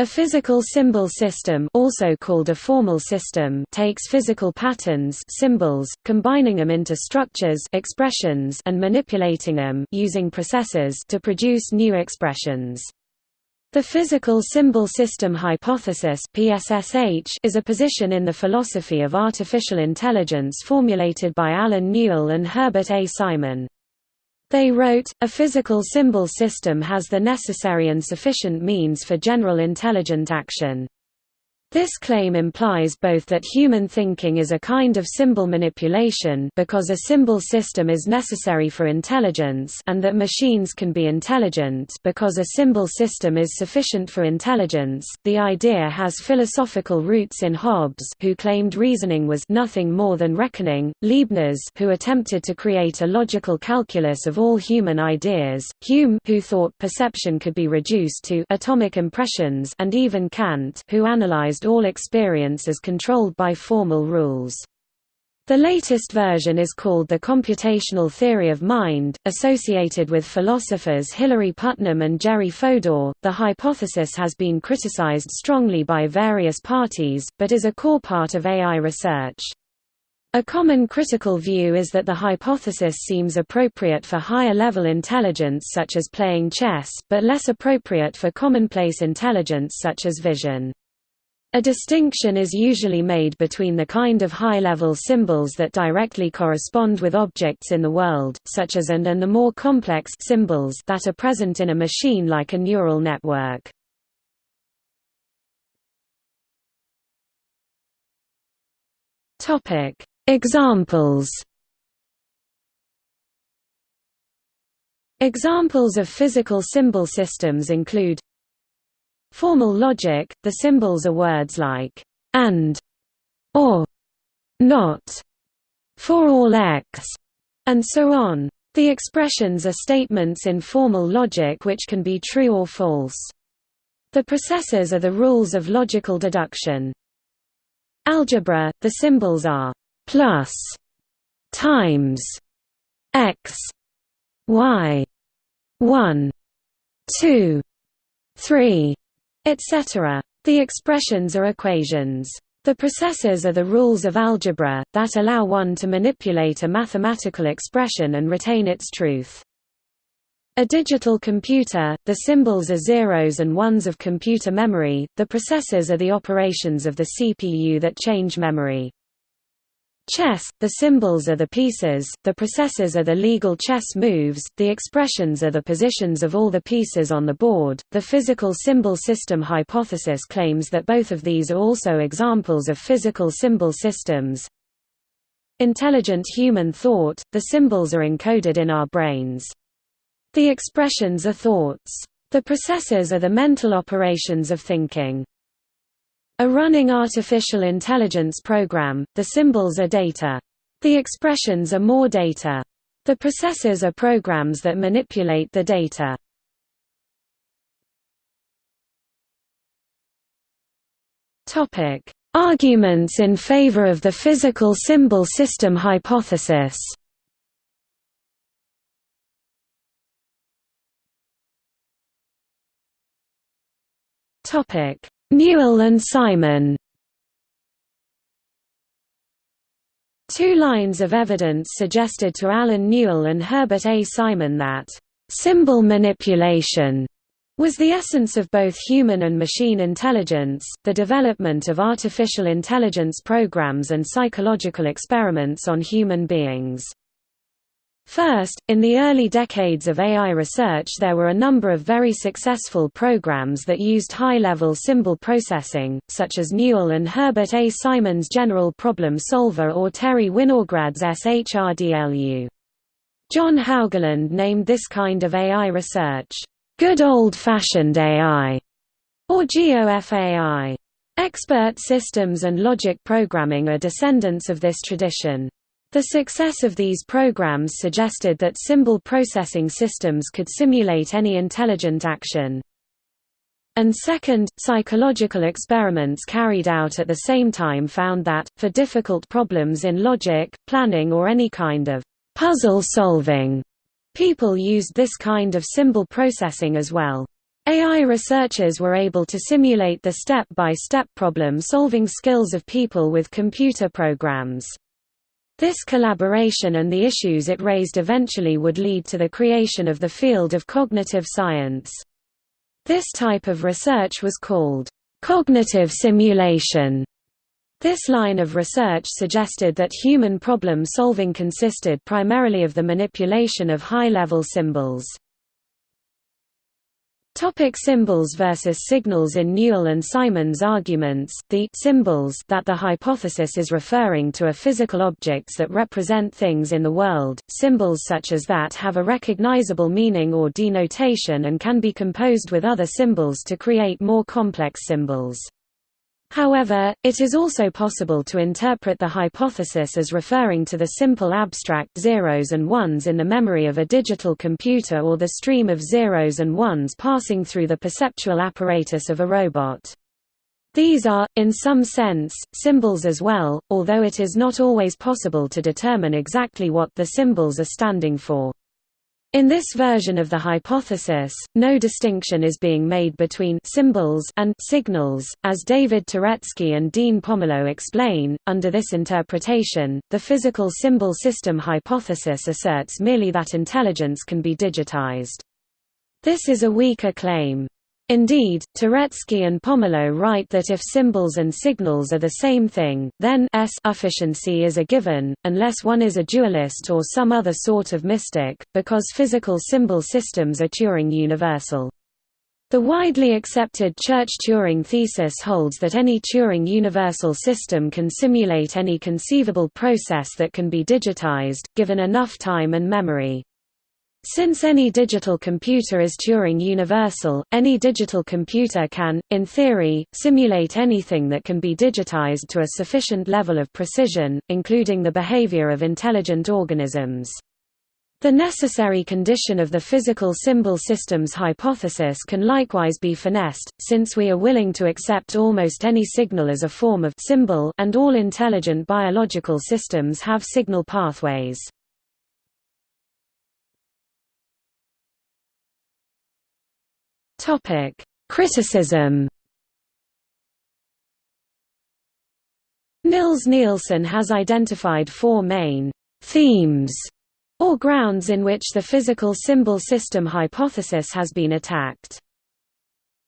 A physical symbol system also called a formal system takes physical patterns symbols, combining them into structures expressions and manipulating them using processes to produce new expressions. The physical symbol system hypothesis PSSH is a position in the philosophy of artificial intelligence formulated by Allen Newell and Herbert A. Simon. They wrote, a physical symbol system has the necessary and sufficient means for general intelligent action. This claim implies both that human thinking is a kind of symbol manipulation because a symbol system is necessary for intelligence and that machines can be intelligent because a symbol system is sufficient for intelligence. The idea has philosophical roots in Hobbes, who claimed reasoning was nothing more than reckoning, Leibniz, who attempted to create a logical calculus of all human ideas, Hume, who thought perception could be reduced to atomic impressions, and even Kant, who analyzed all experience as controlled by formal rules. The latest version is called the computational theory of mind, associated with philosophers Hilary Putnam and Jerry Fodor. The hypothesis has been criticized strongly by various parties, but is a core part of AI research. A common critical view is that the hypothesis seems appropriate for higher-level intelligence such as playing chess, but less appropriate for commonplace intelligence such as vision. A distinction is usually made between the kind of high-level symbols that directly correspond with objects in the world, such as AND and the more complex symbols that are present in a machine like a neural network. Examples Examples of physical symbol systems include Formal logic, the symbols are words like and, or, not, for all x, and so on. The expressions are statements in formal logic which can be true or false. The processes are the rules of logical deduction. Algebra, the symbols are plus, times, x, y, 1, 2, 3, etc. The expressions are equations. The processes are the rules of algebra, that allow one to manipulate a mathematical expression and retain its truth. A digital computer, the symbols are zeros and ones of computer memory, the processes are the operations of the CPU that change memory. Chess, the symbols are the pieces, the processes are the legal chess moves, the expressions are the positions of all the pieces on the board. The physical symbol system hypothesis claims that both of these are also examples of physical symbol systems. Intelligent human thought, the symbols are encoded in our brains. The expressions are thoughts. The processes are the mental operations of thinking. A running artificial intelligence program, the symbols are data. The expressions are more data. The processes are programs that manipulate the data. Topic: Arguments in favor of the physical symbol system hypothesis. Topic: Newell and Simon Two lines of evidence suggested to Allen Newell and Herbert A. Simon that symbol manipulation was the essence of both human and machine intelligence, the development of artificial intelligence programs and psychological experiments on human beings. First, in the early decades of AI research there were a number of very successful programs that used high-level symbol processing, such as Newell and Herbert A. Simon's General Problem Solver or Terry Winograd's SHRDLU. John Haugeland named this kind of AI research, "...good old-fashioned AI", or GOFAI. Expert systems and logic programming are descendants of this tradition. The success of these programs suggested that symbol processing systems could simulate any intelligent action. And second, psychological experiments carried out at the same time found that, for difficult problems in logic, planning or any kind of puzzle solving, people used this kind of symbol processing as well. AI researchers were able to simulate the step-by-step problem-solving skills of people with computer programs. This collaboration and the issues it raised eventually would lead to the creation of the field of cognitive science. This type of research was called cognitive simulation. This line of research suggested that human problem solving consisted primarily of the manipulation of high-level symbols. Topic symbols versus signals In Newell and Simon's arguments, the symbols that the hypothesis is referring to are physical objects that represent things in the world, symbols such as that have a recognizable meaning or denotation and can be composed with other symbols to create more complex symbols. However, it is also possible to interpret the hypothesis as referring to the simple abstract zeros and ones in the memory of a digital computer or the stream of zeros and ones passing through the perceptual apparatus of a robot. These are, in some sense, symbols as well, although it is not always possible to determine exactly what the symbols are standing for. In this version of the hypothesis, no distinction is being made between symbols and signals, as David Turetsky and Dean Pomerleau explain. Under this interpretation, the physical symbol system hypothesis asserts merely that intelligence can be digitized. This is a weaker claim. Indeed, Turetsky and Pomerleau write that if symbols and signals are the same thing, then S efficiency is a given, unless one is a dualist or some other sort of mystic, because physical symbol systems are Turing universal. The widely accepted Church-Turing thesis holds that any Turing universal system can simulate any conceivable process that can be digitized, given enough time and memory. Since any digital computer is Turing universal, any digital computer can, in theory, simulate anything that can be digitized to a sufficient level of precision, including the behavior of intelligent organisms. The necessary condition of the physical symbol systems hypothesis can likewise be finessed, since we are willing to accept almost any signal as a form of symbol and all intelligent biological systems have signal pathways. Topic: Criticism. Nils Nilsson has identified four main themes or grounds in which the physical symbol system hypothesis has been attacked.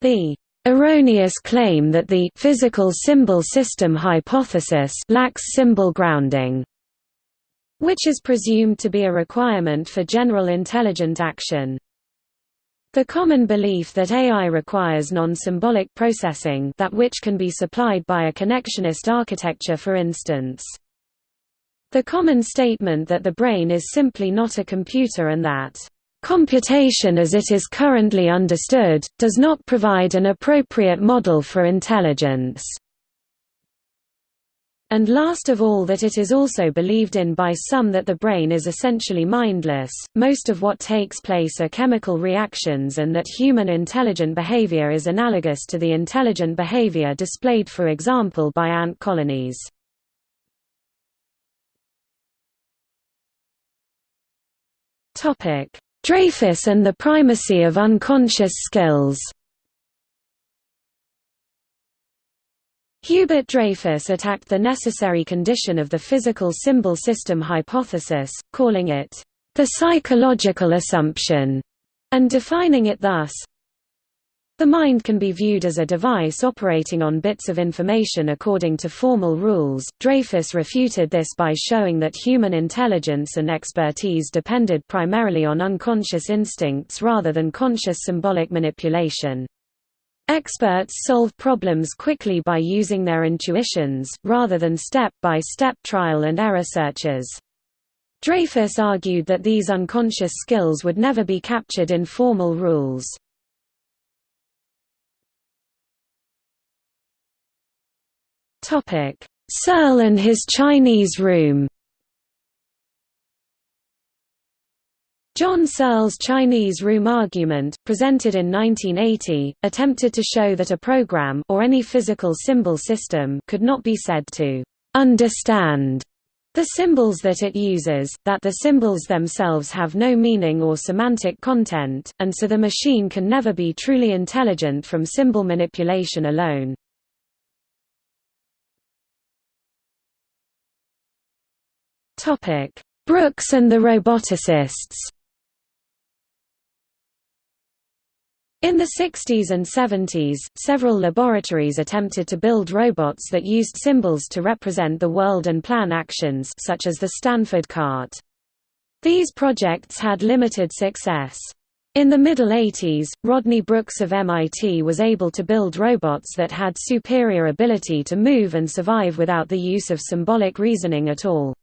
The erroneous claim that the physical symbol system hypothesis lacks symbol grounding, which is presumed to be a requirement for general intelligent action. The common belief that AI requires non-symbolic processing that which can be supplied by a connectionist architecture for instance. The common statement that the brain is simply not a computer and that computation as it is currently understood, does not provide an appropriate model for intelligence. And last of all that it is also believed in by some that the brain is essentially mindless, most of what takes place are chemical reactions and that human intelligent behavior is analogous to the intelligent behavior displayed for example by ant colonies. Dreyfus and the primacy of unconscious skills Hubert Dreyfus attacked the necessary condition of the physical symbol system hypothesis, calling it, "...the psychological assumption", and defining it thus, the mind can be viewed as a device operating on bits of information according to formal rules. Dreyfus refuted this by showing that human intelligence and expertise depended primarily on unconscious instincts rather than conscious symbolic manipulation. Experts solve problems quickly by using their intuitions, rather than step-by-step -step trial and error searches. Dreyfus argued that these unconscious skills would never be captured in formal rules. Searle and his Chinese room John Searle's Chinese room argument, presented in 1980, attempted to show that a program or any physical symbol system could not be said to understand The symbols that it uses, that the symbols themselves have no meaning or semantic content, and so the machine can never be truly intelligent from symbol manipulation alone. Brooks and the roboticists In the 60s and 70s, several laboratories attempted to build robots that used symbols to represent the world and plan actions such as the Stanford cart. These projects had limited success. In the middle 80s, Rodney Brooks of MIT was able to build robots that had superior ability to move and survive without the use of symbolic reasoning at all.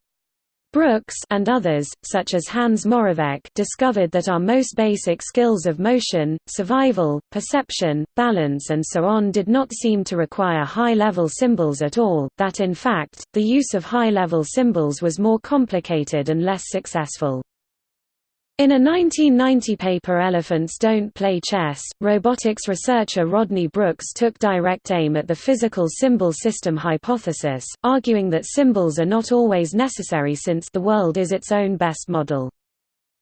Brooks and others, such as Hans Moravec discovered that our most basic skills of motion, survival, perception, balance and so on did not seem to require high-level symbols at all, that in fact, the use of high-level symbols was more complicated and less successful. In a 1990 paper Elephants Don't Play Chess, robotics researcher Rodney Brooks took direct aim at the physical symbol system hypothesis, arguing that symbols are not always necessary since the world is its own best model.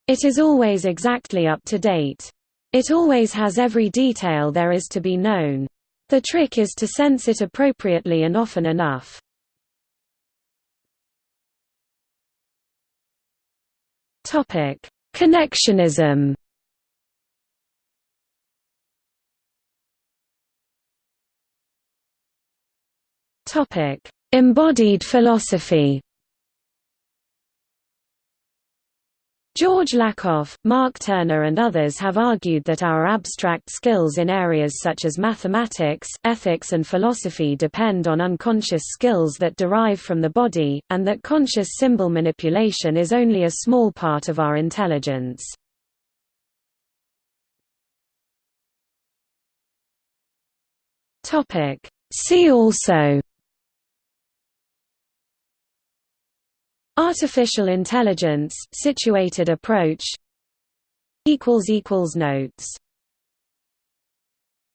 It is always exactly up to date. It always has every detail there is to be known. The trick is to sense it appropriately and often enough. Topic Connectionism Embodied philosophy. George Lakoff, Mark Turner and others have argued that our abstract skills in areas such as mathematics, ethics and philosophy depend on unconscious skills that derive from the body, and that conscious symbol manipulation is only a small part of our intelligence. See also Artificial intelligence, situated approach. Notes